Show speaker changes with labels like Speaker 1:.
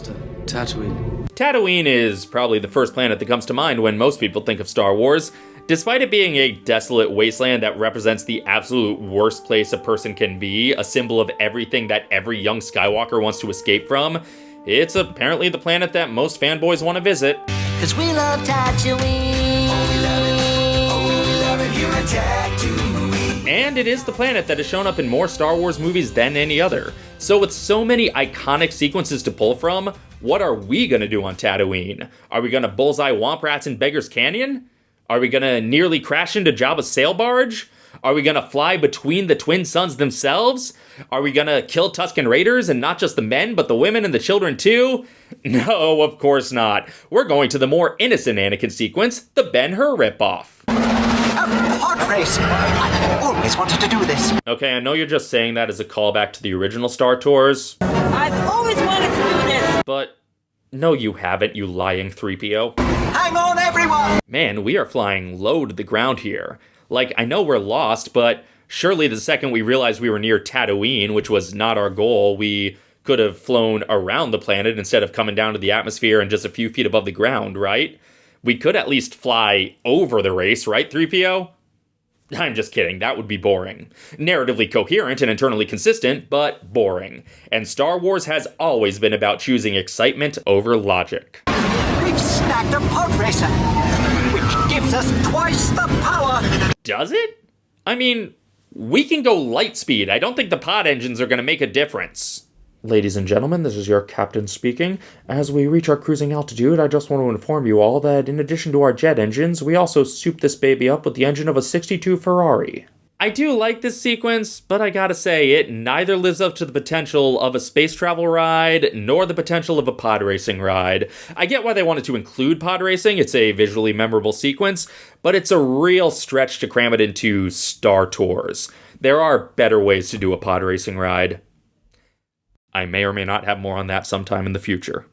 Speaker 1: Tatooine.
Speaker 2: Tatooine is probably the first planet that comes to mind when most people think of Star Wars. Despite it being a desolate wasteland that represents the absolute worst place a person can be, a symbol of everything that every young Skywalker wants to escape from, it's apparently the planet that most fanboys want to visit.
Speaker 3: Cause we love Tatooine.
Speaker 2: And it is the planet that has shown up in more Star Wars movies than any other. So, with so many iconic sequences to pull from, what are we gonna do on Tatooine? Are we gonna bullseye Womp Rats in Beggar's Canyon? Are we gonna nearly crash into Jabba's sail barge? Are we gonna fly between the twin suns themselves? Are we gonna kill Tusken Raiders and not just the men, but the women and the children too? No, of course not. We're going to the more innocent Anakin sequence, the Ben Hur ripoff.
Speaker 4: A pod race! I always wanted to do this.
Speaker 2: Okay, I know you're just saying that as a callback to the original Star Tours,
Speaker 5: I've always wanted to do this.
Speaker 2: but no, you haven't, you lying 3PO.
Speaker 4: Hang on, everyone!
Speaker 2: Man, we are flying low to the ground here. Like, I know we're lost, but surely the second we realized we were near Tatooine, which was not our goal, we could have flown around the planet instead of coming down to the atmosphere and just a few feet above the ground, right? We could at least fly over the race, right, 3PO? I'm just kidding, that would be boring. Narratively coherent and internally consistent, but boring. And Star Wars has always been about choosing excitement over logic.
Speaker 4: We've snagged a pod racer, which gives us twice the power.
Speaker 2: Does it? I mean, we can go light speed. I don't think the pod engines are going to make a difference. Ladies and gentlemen, this is your captain speaking. As we reach our cruising altitude, I just want to inform you all that in addition to our jet engines, we also souped this baby up with the engine of a 62 Ferrari. I do like this sequence, but I gotta say, it neither lives up to the potential of a space travel ride, nor the potential of a pod racing ride. I get why they wanted to include pod racing, it's a visually memorable sequence, but it's a real stretch to cram it into Star Tours. There are better ways to do a pod racing ride. I may or may not have more on that sometime in the future.